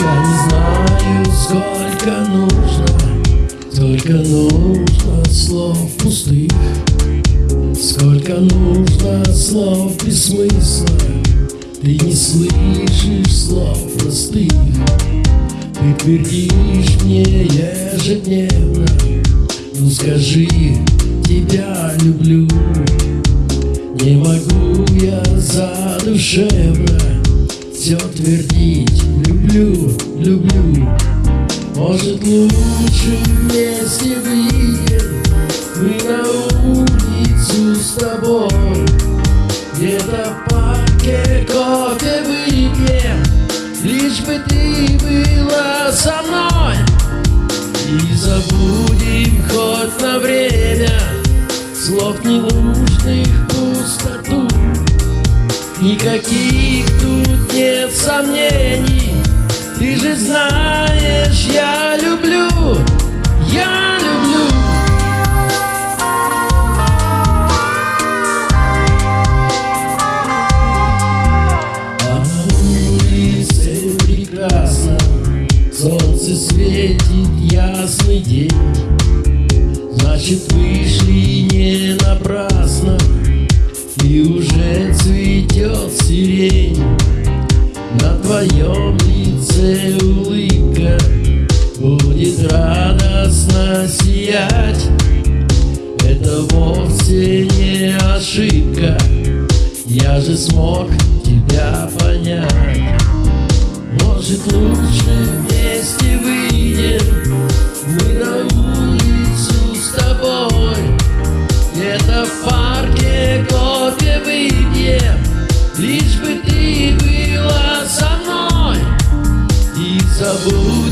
Я не знаю, сколько нужно Только нужно слов пустых Сколько нужно слов без смысла. Ты не слышишь слов простых Ты твердишь мне ежедневно. Ну скажи, тебя люблю Не могу я задушевно. Все твердить люблю люблю. Может лучше вместе выйдем Мы на улицу с тобой. Где-то в парке кофе выпьем Лишь бы ты была со мной. И забудем хоть на время Слов ненужных пустоту. Никаких тут нет сомнений же знаешь, я люблю, я люблю. А на улице прекрасно Солнце светит, ясный день. Значит, вышли не напрасно И уже цветет сирень. На твоем лице солнце улыбка Будет радостно сиять. Это вовсе не ошибка. Я же смог тебя понять. Может лучше вместе выйдем? Мы на улицу с тобой. Где-то в парке кофе выпьем. Лишь бы sabor.